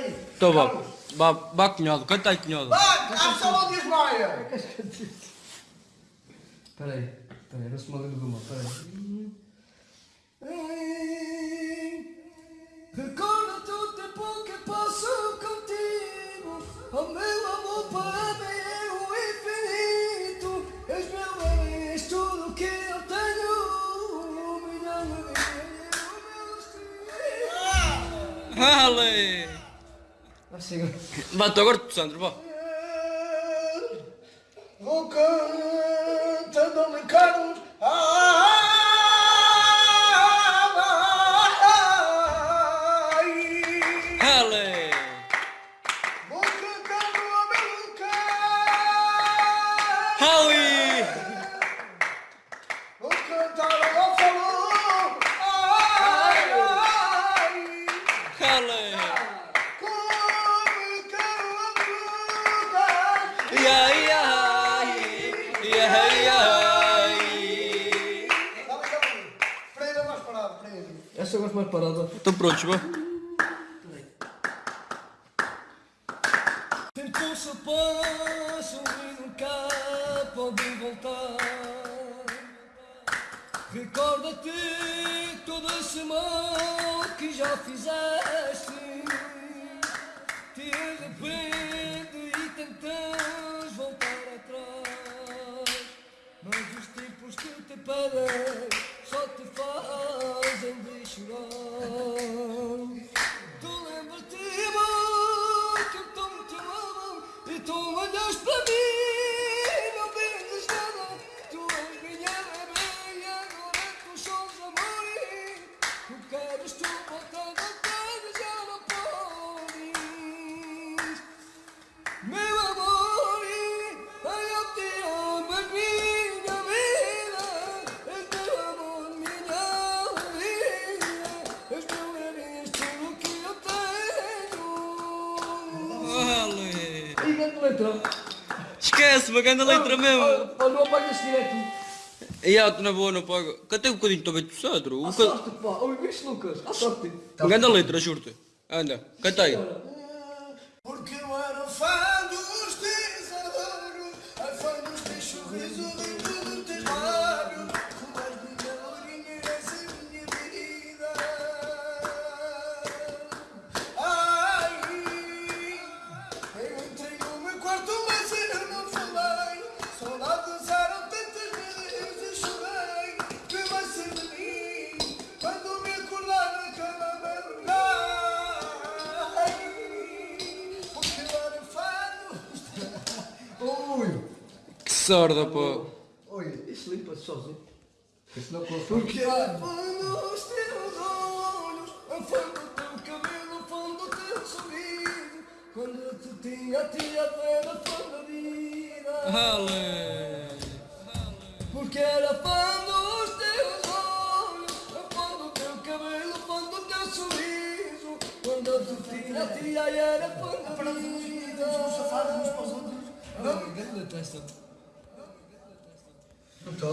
aí. Então vá. Vá, vá cunhado, canta aí cunhado. Só um Dias Maia. Espera aí, espera aí, não se me lembro de uma, espera aí. O tempo que passo contigo, o meu Ah, chega. Vá, tu agora tu, Sandro, vá. Vou cantando-me Carlos. Ai, Ale! Vou cantando a meluca. Ali! Vou cantar Esta eu gosto mais parada. Estão prontos, vá. Tempo se passa e nunca pode voltar. Recorda-te todo esse mal que já fizeste. Te arrepende e tentas voltar atrás. Mas os tempos que te pedem Esquece, uma grande letra mesmo. Olha, não apagas direto E ah, tu na boa não paga. Cantei um bocadinho também do Sandro. À sorte, pá, oi, viste Lucas, à sorte Uma grande letra, juro-te. Anda, canta aí. Porque eu sorda, pô. Oi, isso limpa-se sozinho Isso não porque eu era fã Os teus olhos, a fã do teu cabelo, a fã do teu sorriso Quando eu te tinha, tinha plena fã da vida Ale! Porque era fã dos teus olhos, a fã do teu cabelo, a fã do teu sorriso Quando eu te tinha, tinha, era fã da vida Não, grande testa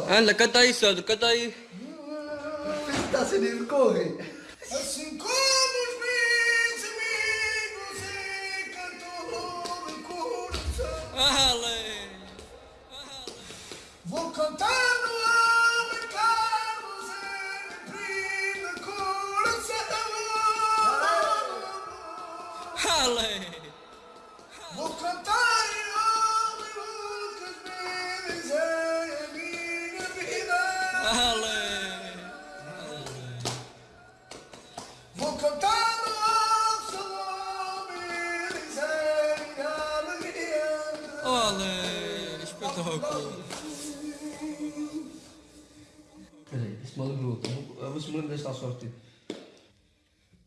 Anda, canta aí, Sandro, canta aí. Está a ser corre. Assim como os meus amigos e cantor do coração. Ale! Vou cantar no homem Carlos e prima coração. Ale! Sorte.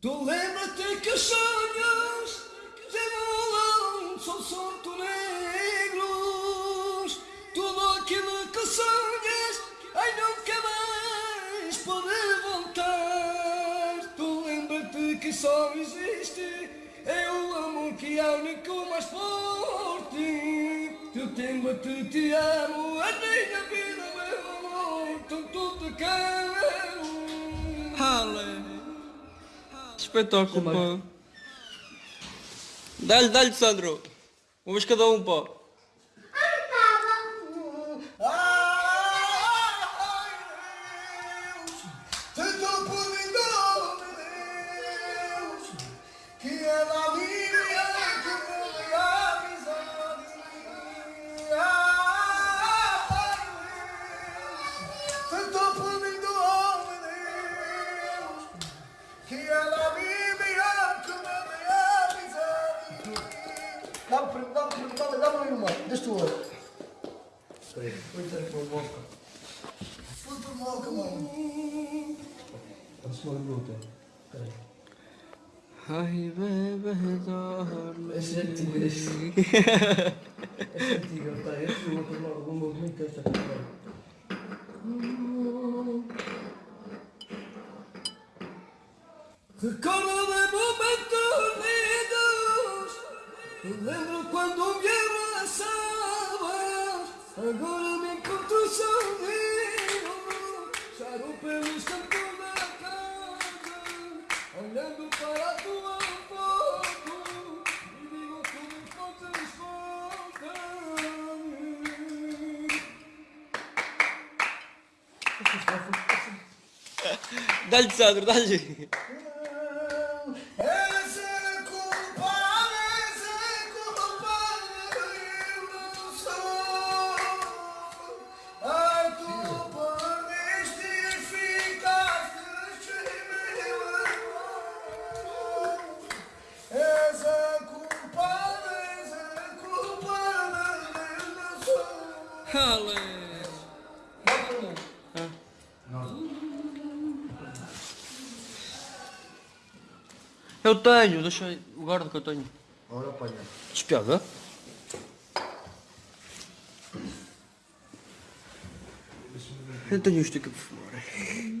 Tu lembra-te que os sonhos demolam, são sorto negros. Tudo aquilo que sonhas, ai nunca mais pode voltar. Tu lembra-te que só existe, é o amor que é único mais forte. Tu lembra-te, te amo, a minha vida, meu amor, tanto te quero. espetáculo, pá. Dá-lhe, dá-lhe, Sandro. Uma vez cada um, pá. Ay, bebé, darme. Es el tigre. Es el tigre. Recuerdo de momentos unidos, recuerdo cuando vieron las ahora me encuentro sonido. 날짜 들어 다시 Hale. Eu tenho, deixa o guarda que eu tenho. Ora apanha. Despiada. Eu tenho isto aqui para fumar.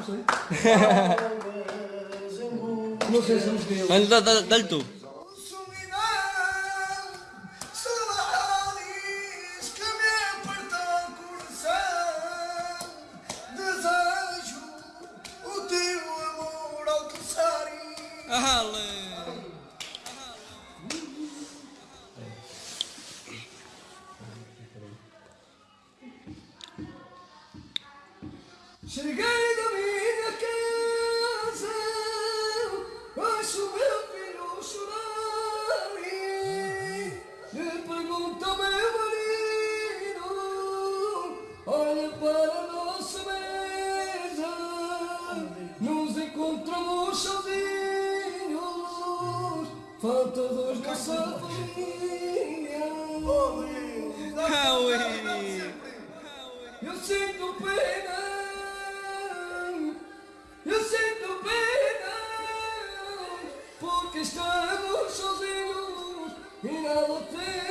não sei. Não sei se non scrivo. Da, da, dal tu. Cheguei! Encontramos sozinhos, falta dos nossa família. Oh, eu sinto pena, eu sinto pena, porque estamos sozinhos e nada temos.